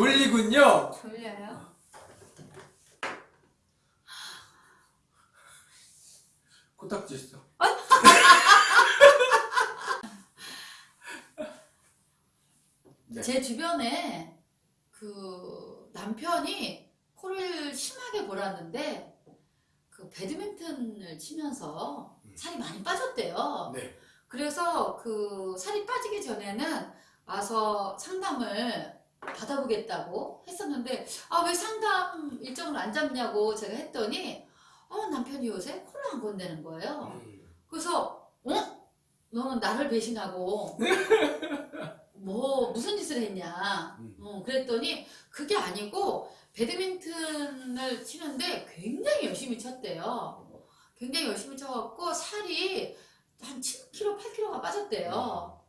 졸리군요. 졸려요? 코딱지 있어. 네. 제 주변에 그 남편이 코를 심하게 골았는데 그 배드민턴을 치면서 음. 살이 많이 빠졌대요. 네. 그래서 그 살이 빠지기 전에는 와서 상담을 받아보겠다고 했었는데 아 왜 상담 일정을 안 잡냐고 제가 했더니 어 남편이 요새 코를 안 건다는 거예요. 음. 그래서 어? 너는 나를 배신하고 뭐 무슨 짓을 했냐 음. 어, 그랬더니 그게 아니고 배드민턴을 치는데 굉장히 열심히 쳤대요 굉장히 열심히 쳐갖고 살이 한 7kg, 8kg가 빠졌대요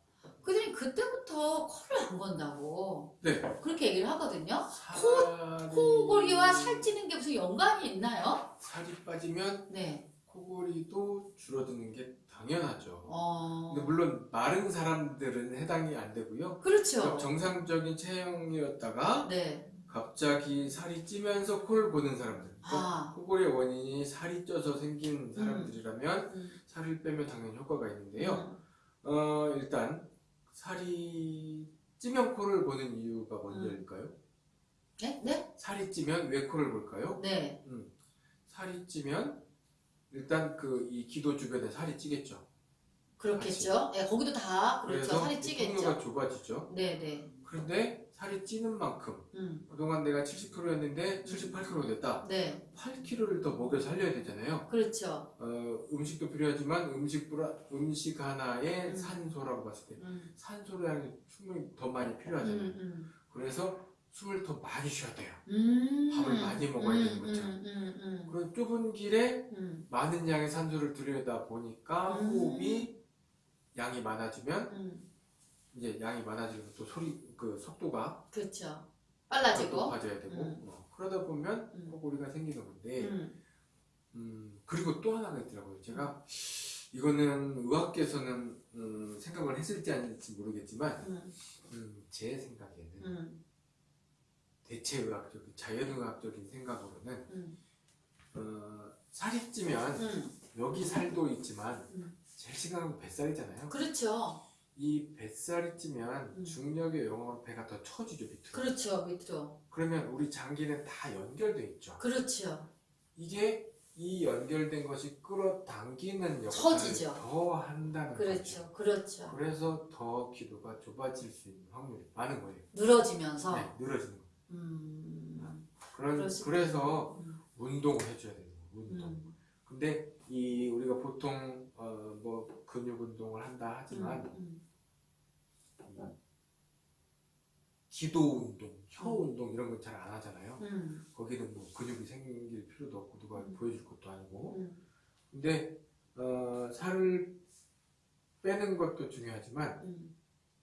그랬더니 그때부터 코를 안 건다고 네. 그렇게 얘기를 하거든요 살이... 코골이와 살찌는 게 무슨 연관이 있나요? 살이 빠지면 네 코골이도 줄어드는 게 당연하죠. 어... 근데 물론 마른 사람들은 해당이 안 되고요. 그렇죠 정상적인 체형이었다가 네 갑자기 살이 찌면서 코를 고는 사람들. 그러니까 아. 코골이의 원인이 살이 쪄서 생긴 사람들이라면 음. 살을 빼면 당연히 효과가 있는데요. 음. 어, 일단 살이 찌면 코를 고는 이유가 뭔지일까요? 네? 네? 살이 찌면 왜 코를 골까요? 네 살이 찌면 일단 그 이 기도 주변에 살이 찌겠죠. 그렇겠죠. 예, 거기도 다 그렇죠. 살이 이 찌겠죠. 통로가 좁아지죠. 네 네. 그런데 살이 찌는 만큼 음, 그동안 내가 70kg였는데 78kg 됐다. 네, 8kg를 더 먹여 살려야 되잖아요. 그렇죠. 어, 음식도 필요하지만 음식 음식 하나에 음. 산소라고 봤을 때 음, 산소량이 충분히 더 많이 음, 필요하잖아요. 음, 그래서 숨을 더 많이 쉬어야 돼요. 음, 밥을 많이 먹어야 음, 되는 거죠. 음, 음, 그런 좁은 길에 음, 음, 많은 양의 산소를 들여다 보니까 음. 호흡이 양이 많아지면 음, 이제 양이 많아지면 또 소리 그 속도가 그렇죠. 빨라지고. 높아져야 되고 음. 어, 그러다 보면 음. 코골이가 생기는 건데 음, 음, 그리고 또 하나가 있더라고요. 제가 이거는 의학계에서는 음, 생각을 했을지 아닐지 모르겠지만 음, 음, 제 생각에는 음, 대체의학적인 자연의학적인 생각으로는 음, 어, 살이 찌면 음, 여기 살도 있지만 음. 제일 심각한 건 뱃살이잖아요. 그렇죠. 이 뱃살이 찌면 음. 중력에 영향으로 배가 더 처지죠 밑으로. 그렇죠. 밑으로. 그러면 우리 장기는 다 연결돼 있죠. 그렇죠. 이게 이 연결된 것이 끌어당기는 역할을. 더 한다는 거죠. 그렇죠. 그렇죠. 그래서 더 기도가 좁아질 수 있는 확률이 많은 거예요. 늘어지면서. 네, 늘어지는 거. 음, 그런 그래서 음, 운동을 해줘야 되는 거예요. 운동. 음, 근데 이 우리가 보통 어 뭐 근육 운동을 한다 하지만 음, 기도 운동, 혀 음. 운동 이런 건잘안 하잖아요. 음, 거기는 뭐 근육이 생길 필요도 없고 누가 음. 보여줄 것도 아니고. 음, 근데 어, 살을 빼는 것도 중요하지만 음.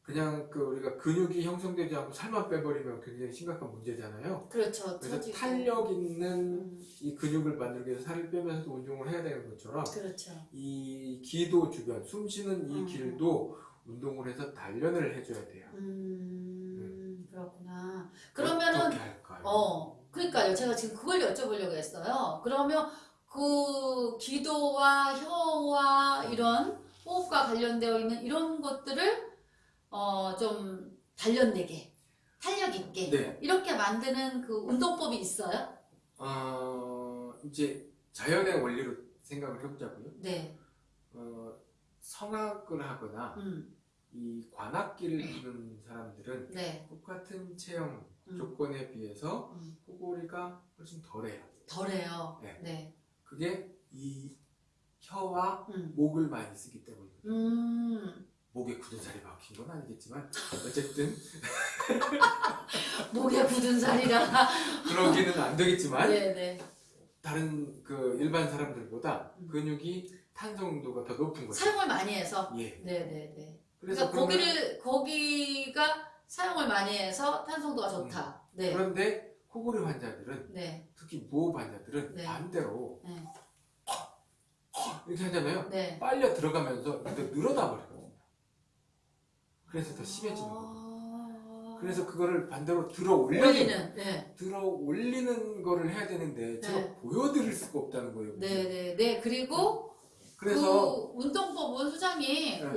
그냥 그 우리가 근육이 형성되지 않고 살만 빼버리면 굉장히 심각한 문제잖아요. 그렇죠. 그래서 처지고. 탄력 있는 음, 이 근육을 만들기 위해서 살을 빼면서도 운동을 해야 되는 것처럼 그렇죠. 이 기도 주변, 숨 쉬는 이 음. 길도 운동을 해서 단련을 해줘야 돼요. 음, 그렇구나. 그러면은 어떻게 할까요? 어, 그러니까요. 제가 지금 그걸 여쭤보려고 했어요. 그러면 그 기도와 혀와 이런 호흡과 관련되어 있는 이런 것들을 어, 좀 단련되게, 탄력 있게 네. 이렇게 만드는 그 운동법이 있어요? 어, 이제 자연의 원리로 생각을 해보자고요. 네. 어, 성악을 하거나 음, 이 관악기를 부는 사람들은 네. 똑같은 체형 음, 조건에 비해서 음, 코골이가 훨씬 덜해요. 덜해요. 네. 네. 그게 이 혀와 음, 목을 많이 쓰기 때문이거든요. 음, 목에 굳은 살이 박힌 건 아니겠지만 어쨌든 목에 굳은 살이라. 그러기는 안 되겠지만 네, 네. 다른 그 일반 사람들보다 음. 근육이 탄성도가 더 높은 거죠. 사용을 많이 해서. 예. 네, 네, 네. 그래서 그러니까 거기를 거기가 사용을 많이 해서 탄성도가 좋다. 네. 그런데 코골이 환자들은 네. 특히 무호흡 환자들은 네. 반대로 네. 이렇게 하잖아요. 네. 빨려 들어가면서 더 늘어나 버리거든요. 그래서 더 심해지는 거예요. 아... 그래서 그거를 반대로 들어 올리는. 네. 들어 올리는 거를 해야 되는데 제가 네. 보여드릴 수가 없다는 거예요. 네, 네, 네. 그리고 그래서 그 운동법은 소장이